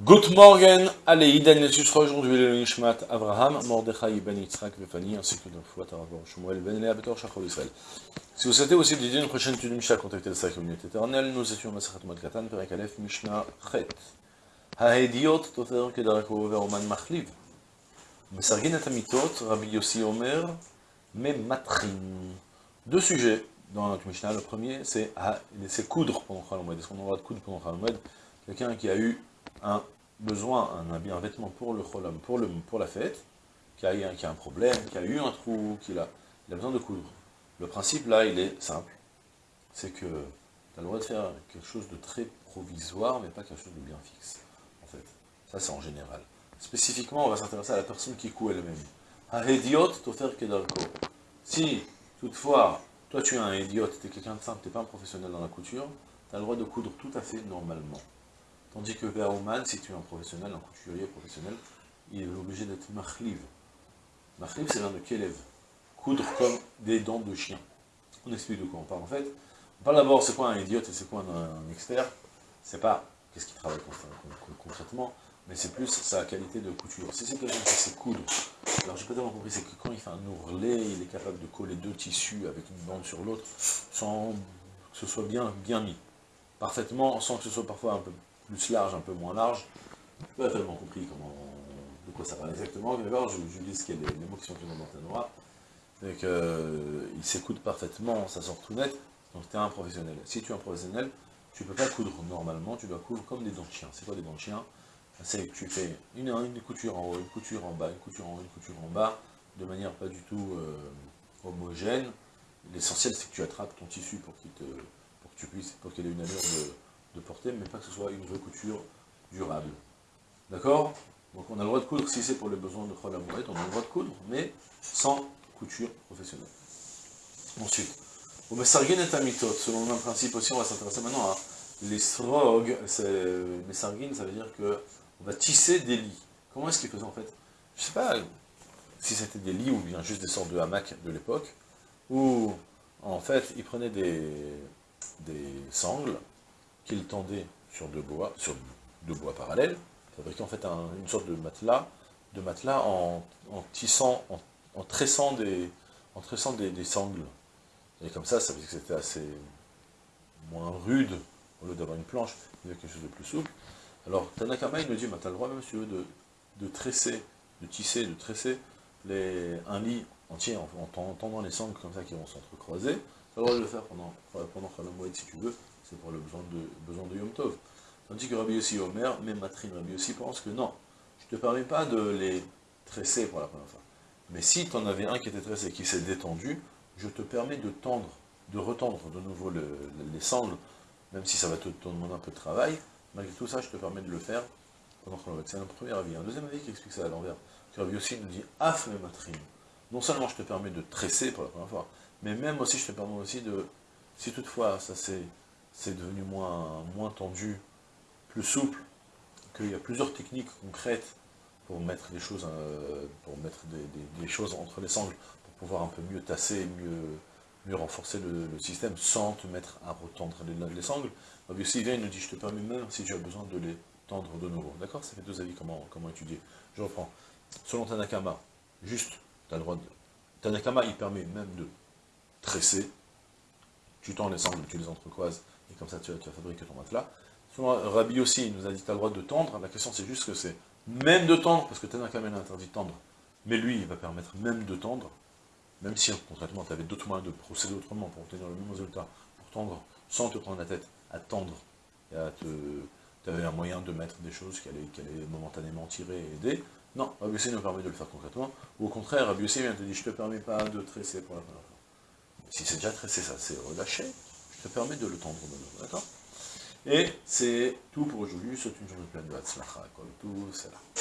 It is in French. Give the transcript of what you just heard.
Good morning, allez, Idan sera aujourd'hui le Nishmat Abraham, Mordechai ben Yitzhak Vefani, ainsi que notre foi Taravor Shmuel ben Lea Betor Shachol Israël. Si vous souhaitez aussi dédier une prochaine étude de Mishnah, contactez sac communauté éternelle, nous étions Masachat Mod Katan, Perek Aleph, Mishnah Chet. Hahediot Tofer Kedarako Veroman Machliv. Mesargin et Amitot, Rabbi Yossi Omer, Mematrin. Deux sujets dans notre Mishnah. Le premier, c'est coudre pendant Chalamoed. Est-ce qu'on a le droit de coudre pendant Chalamoed Quelqu'un qui a eu un besoin, un habit, un vêtement pour le cholam, pour, le, pour la fête, qui a, qui a un problème, qui a eu un trou, qui a, il a besoin de coudre. Le principe là, il est simple, c'est que tu as le droit de faire quelque chose de très provisoire, mais pas quelque chose de bien fixe, en fait. Ça, c'est en général. Spécifiquement, on va s'intéresser à la personne qui coud elle-même. Un idiot, faire kedalko. Si, toutefois, toi tu es un idiot, tu es quelqu'un de simple, tu n'es pas un professionnel dans la couture, tu as le droit de coudre tout à fait normalement. Tandis que Ve'aouman, si tu es un professionnel, un couturier professionnel, il est obligé d'être machliv. Machliv, c'est l'un de Kelev. Coudre comme des dents de chien. On explique de quoi on parle en fait. On parle d'abord c'est quoi un idiote et c'est quoi un, expert? C'est pas qu'est-ce qu'il travaille concrètement, mais c'est plus sa qualité de couture. Si c'est quelqu'un qui sait coudre, alors j'ai pas tellement compris, c'est que quand il fait un ourlet, il est capable de coller deux tissus avec une bande sur l'autre, sans que ce soit bien mis. Parfaitement, sans que ce soit parfois un peu plus large, un peu moins large. Pas tellement compris comment, de quoi ça parle exactement, mais je, je dis ce qu'il y a les, mots qui sont écrits dans noir. C'est qu'il euh, s'écoute parfaitement, ça sort tout net, donc tu es un professionnel. Si tu es un professionnel, tu ne peux pas coudre normalement, tu dois coudre comme des dents de chien. C'est quoi des dents de chien? C'est que tu fais une, une couture en haut, une couture en bas, une couture en haut, une couture en bas, de manière pas du tout euh, homogène. L'essentiel c'est que tu attrapes ton tissu pour qu'il te pour que tu puisses, pour qu'il ait une allure de, de porter, mais pas que ce soit une vraie couture durable. D'accord? Donc on a le droit de coudre, si c'est pour les besoins de Chol on a le droit de coudre, mais sans couture professionnelle. Ensuite, au Messargin et Amitot, selon le même principe aussi, on va s'intéresser maintenant à les srog, Messargin, ça veut dire que on va tisser des lits. Comment est-ce qu'ils faisaient en fait? Je sais pas si c'était des lits ou bien juste des sortes de hamacs de l'époque, où en fait ils prenaient des sangles, qu'il tendait sur deux bois, parallèles, fabriquant en fait une sorte de matelas, de matelas en, tissant, en, tressant des, en tressant des, sangles. Et comme ça, ça veut que c'était assez moins rude, au lieu d'avoir une planche, il y avait quelque chose de plus souple. Alors, Tanakama, il nous dit, bah, tu as le droit même, si tu veux, de, tresser, de tisser, de tresser un lit entier en, en, tendant les sangles comme ça qui vont s'entrecroiser. Tu as le droit de le faire pendant, pendant si tu veux, c'est pour le besoin de, besoin de Yom Tov. Tandis que Rabbi Yossi Omer, même Matrine Rabbi Yossi pense que non, je ne te permets pas de les tresser pour la première fois. Mais si tu en avais un qui était tressé, qui s'est détendu, je te permets de tendre, de retendre de nouveau les sangles, même si ça va te, demander un peu de travail, malgré tout ça, je te permets de le faire pendant qu'on. C'est un premier avis. Un deuxième avis qui explique ça à l'envers. Rabbi Yossi nous dit Af Matrine. Non seulement je te permets de tresser pour la première fois, mais même aussi je te permets aussi de, si toutefois ça c'est c'est devenu moins, moins tendu, plus souple, qu'il y a plusieurs techniques concrètes pour mettre des choses, euh, pour mettre des, choses entre les sangles, pour pouvoir un peu mieux tasser, mieux, mieux renforcer le, système, sans te mettre à retendre les, les sangles. Si il nous dit, je te permets même si tu as besoin de les tendre de nouveau. D'accord? Ça fait deux avis, comment, comment étudier. Je reprends. Selon Tanakama, juste, tu as le droit de... Tanakama, il permet même de tresser, tu tends les sangles, tu les entrecroises, et comme ça tu, vas fabriquer ton matelas. Souvent, Rabbi aussi il nous a dit tu as le droit de tendre, la question c'est juste que c'est même de tendre, parce que Tanakamen a interdit de tendre, mais lui il va permettre même de tendre, même si concrètement tu avais d'autres moyens de procéder autrement pour obtenir le même résultat, pour tendre sans te prendre la tête, à tendre, et à te... Tu avais un moyen de mettre des choses qui allaient, momentanément tirer et aider. Non, Rabbi aussi nous permet de le faire concrètement. Ou au contraire, Rabbi aussi vient te dire, je te permets pas de tresser pour la première fois. Si c'est déjà tressé, ça c'est relâché ça permet de le tendre maintenant, d'accord? Et c'est tout pour aujourd'hui, c'est une journée pleine de Hatzlacha, tout, c'est là.